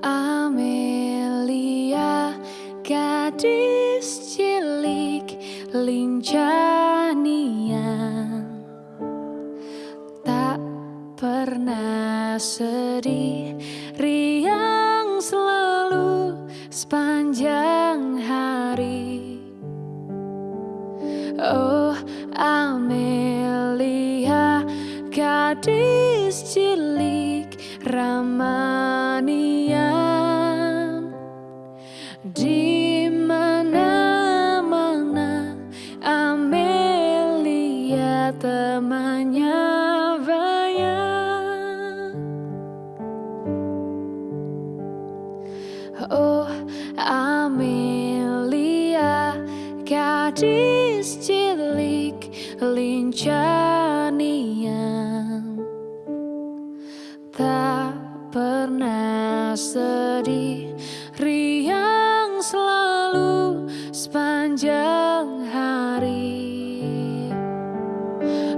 Amelia gadis cilik lincanian tak pernah sedih riang selalu sepanjang hari. Oh Amelia gadis cilik Ramani. Temannya banyak Oh Amelia gadis cilik lincanian Tak pernah sedih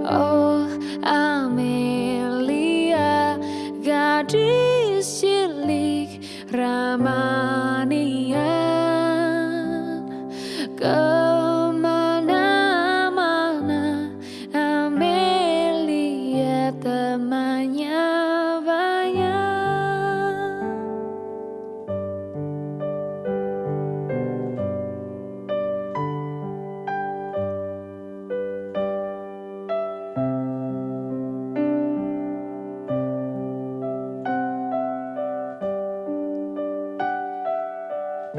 Oh Amelia Gadis cilik ramah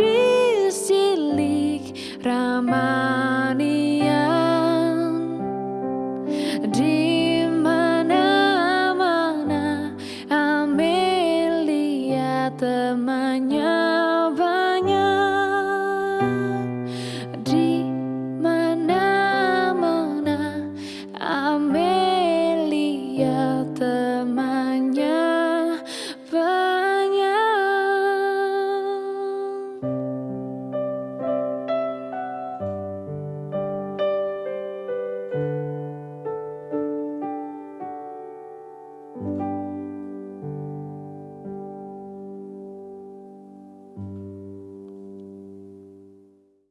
Kristillik Ramah